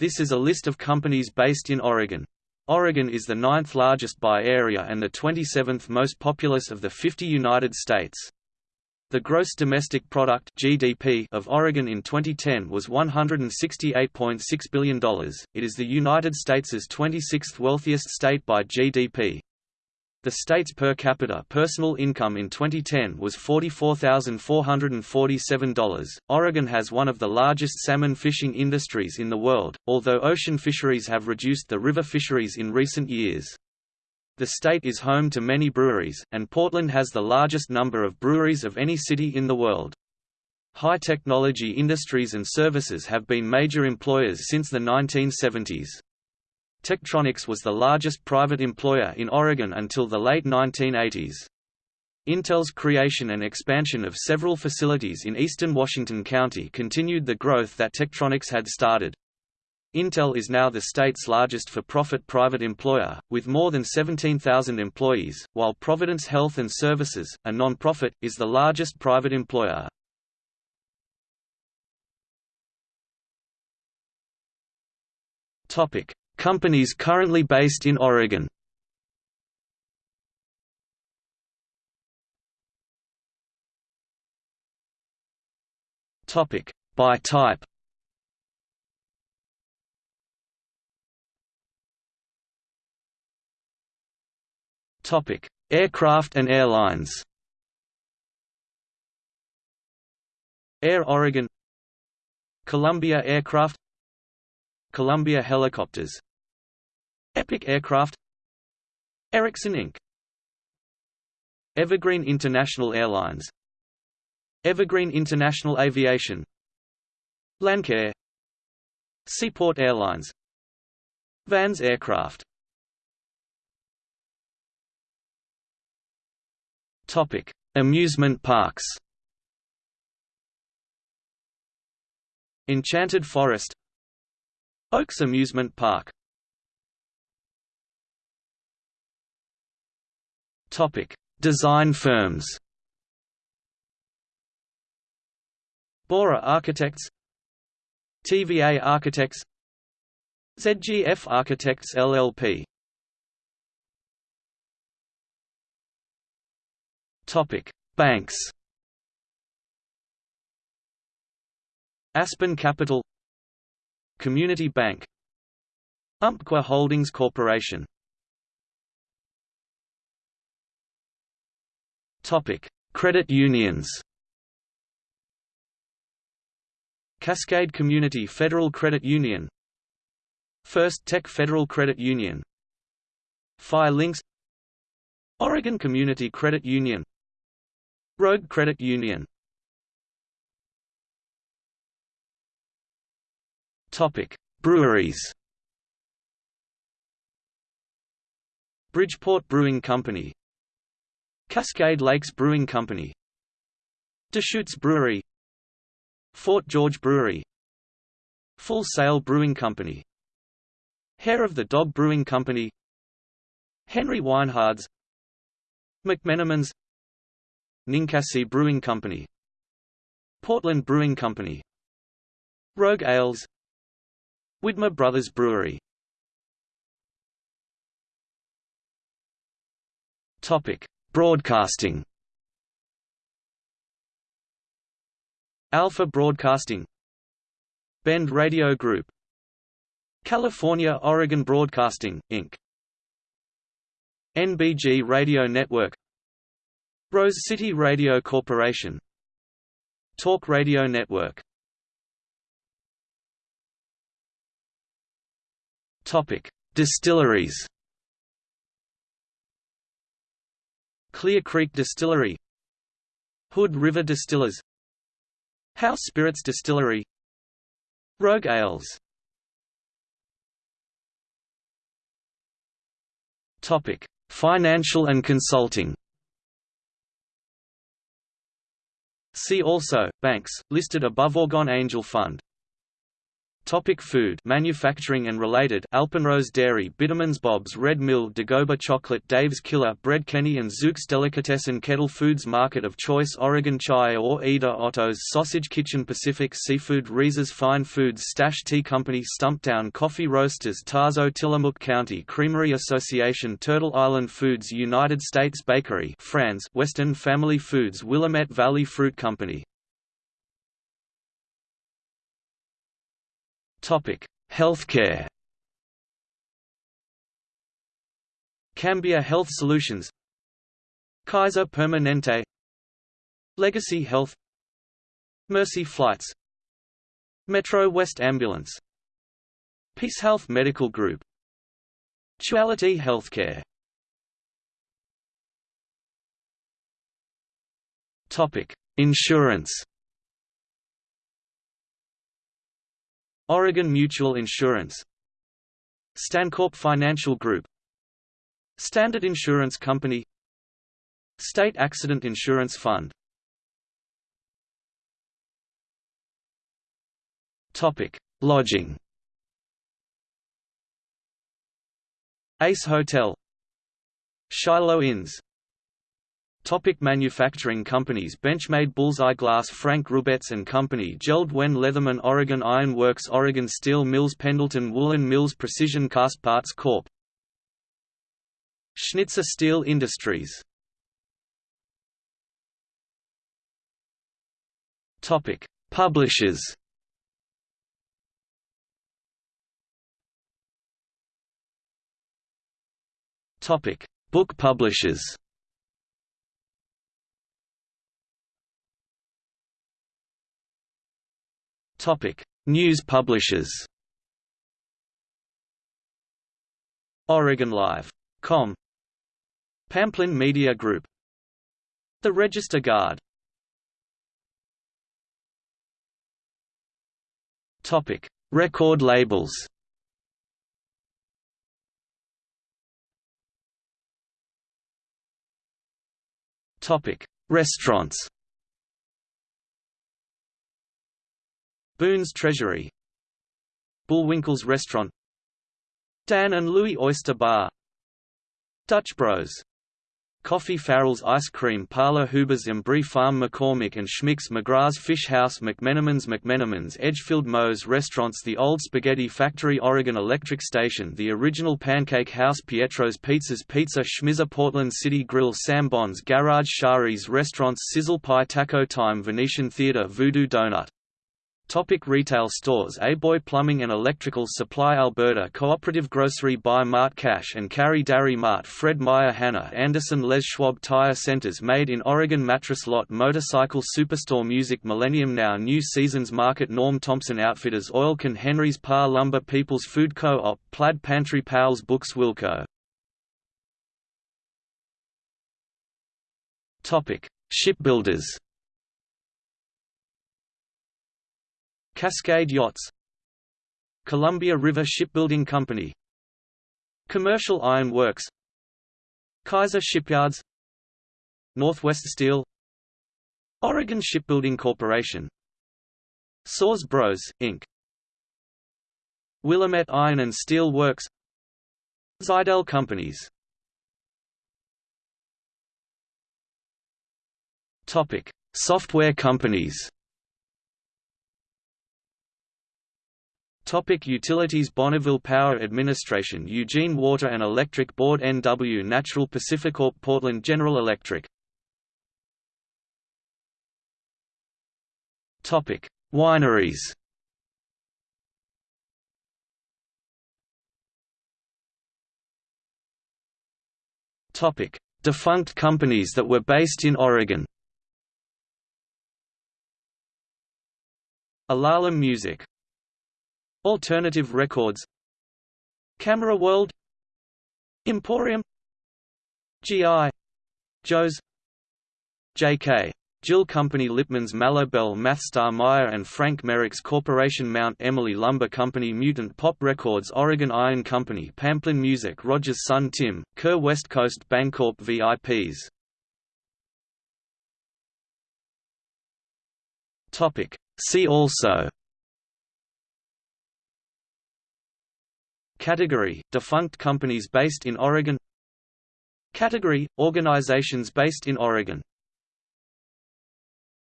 This is a list of companies based in Oregon. Oregon is the ninth largest by area and the 27th most populous of the 50 United States. The gross domestic product (GDP) of Oregon in 2010 was $168.6 billion. It is the United States' 26th wealthiest state by GDP. The state's per capita personal income in 2010 was $44,447. Oregon has one of the largest salmon fishing industries in the world, although ocean fisheries have reduced the river fisheries in recent years. The state is home to many breweries, and Portland has the largest number of breweries of any city in the world. High technology industries and services have been major employers since the 1970s. Tektronix was the largest private employer in Oregon until the late 1980s. Intel's creation and expansion of several facilities in eastern Washington County continued the growth that Tektronix had started. Intel is now the state's largest for-profit private employer, with more than 17,000 employees, while Providence Health and Services, a non-profit, is the largest private employer. Topic: Companies currently based in Oregon. Topic. By type. Topic: Aircraft and airlines. Air Oregon, Columbia Aircraft, Columbia Helicopters, Epic Aircraft Erickson Inc. Evergreen International Airlines Evergreen International Aviation Lancair Seaport Airlines Vans Aircraft Topic: Amusement parks. Enchanted Forest Oaks Amusement Park Design firms. Bora Architects, TVA Architects, ZGF Architects LLP. Topic: Banks. Aspen Capital, Community Bank, Umpqua Holdings Corporation. Topic: Credit unions. Cascade Community Federal Credit Union First Tech Federal Credit Union Fire Links Oregon Community Credit Union Rogue Credit Union Topic: Breweries. Bridgeport Brewing Company Cascade Lakes Brewing Company Deschutes Brewery Fort George Brewery Full Sail Brewing Company Hair of the Dog Brewing Company Henry Weinhard's McMenamins Ninkasi Brewing Company Portland Brewing Company Rogue Ales Widmer Brothers Brewery. Topic Broadcasting. Alpha Broadcasting. Bend Radio Group. California Oregon Broadcasting, Inc. NBG Radio Network. Rose City Radio Corporation. Talk Radio Network. Topic: Distilleries Clear Creek Distillery Hood River Distillers House Spirits Distillery Rogue Ales Topic: Financial and consulting. See also banks listed above Oregon Angel Fund. Topic food manufacturing and related Alpenrose Dairy Bittermans Bob's Red Mill Dagoba Chocolate Dave's Killer Bread Kenny and Zuke's Delicatessen Kettle Foods Market of Choice Oregon Chai Ore-Ida Otto's Sausage Kitchen Pacific Seafood Reser's Fine Foods Stash Tea Company Stumptown Coffee Roasters Tazo Tillamook County Creamery Association Turtle Island Foods United States Bakery Franz Western Family Foods Willamette Valley Fruit Company Topic: Healthcare. Cambia Health Solutions. Kaiser Permanente. Legacy Health. Mercy Flights. Metro West Ambulance. Peace Health Medical Group. Duality Healthcare. Topic: Insurance Oregon Mutual Insurance Stancorp Financial Group Standard Insurance Company State Accident Insurance Fund Topic: Lodging. Ace Hotel, Shiloh Inns, Topic manufacturing companies Benchmade Bullseye Glass Frank Rubetz and Company Jeld-Wen Leatherman Oregon Iron Works Oregon Steel Mills Pendleton Woolen Mills Precision Cast Parts Corp. Schnitzer Steel Industries. Topic Publishers. Topic Book publishers Topic: News publishers. Oregon Live. Com. Pamplin Media Group. The Register Guard. Topic: Record labels. Topic: Restaurants. Boon's Treasury. Bullwinkle's Restaurant. Dan and Louis Oyster Bar. Dutch Bros. Coffee Farrell's Ice Cream Parlor Huber's Embry Farm McCormick and Schmick's McGrath's Fish House McMenamin's McMenamin's Edgefield Moe's Restaurants The Old Spaghetti Factory Oregon Electric Station The Original Pancake House Pietro's Pizzas Pizza Schmizza Portland City Grill Sam Bond's Garage Shari's Restaurants Sizzle Pie Taco Time Venetian Theatre Voodoo Donut Topic retail stores A-Boy Plumbing and Electrical Supply Alberta Cooperative Grocery Bi-Mart Cash and Carry Dairy Mart Fred Meyer Hanna Andersson Les Schwab Tire Centers Made in Oregon Mattress Lot Motorcycle Superstore Music Millennium Now New Seasons Market Norm Thompson Outfitters Oil Can Henry's Parr Lumber People's Food Co-op Plaid Pantry Powell's Books Wilco Shipbuilders Cascade Yachts Columbia River Shipbuilding Company Commercial Iron Works Kaiser Shipyards Northwest Steel Oregon Shipbuilding Corporation Sause Bros, Inc. Willamette Iron and Steel Works Zidell Companies Topic: Software companies Topic utilities Bonneville Power Administration Eugene Water and Electric Board NW Natural Pacificorp Portland General Electric Topic Wineries Topic Defunct companies that were based in Oregon Alala Music Alternative Records. Camera World. Emporium. G.I. Joe's. J.K. Gill Company Lipman's Mallow Bell Mathstar Meier and Frank Merix Corporation Mount Emily Lumber Company Mutant Pop Records Oregon Iron Company Pamplin Music Rogers Son Tim, Kerr West Coast Bancorp VIPs See also Category – Defunct companies based in Oregon. Category – Organizations based in Oregon